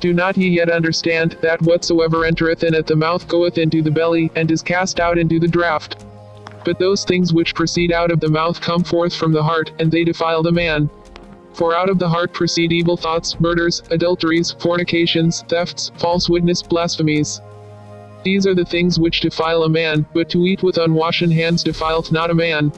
Do not ye yet understand, that whatsoever entereth in at the mouth goeth into the belly, and is cast out into the draught? But those things which proceed out of the mouth come forth from the heart, and they defile the man. For out of the heart proceed evil thoughts, murders, adulteries, fornications, thefts, false witness, blasphemies. These are the things which defile a man, but to eat with unwashen hands defileth not a man.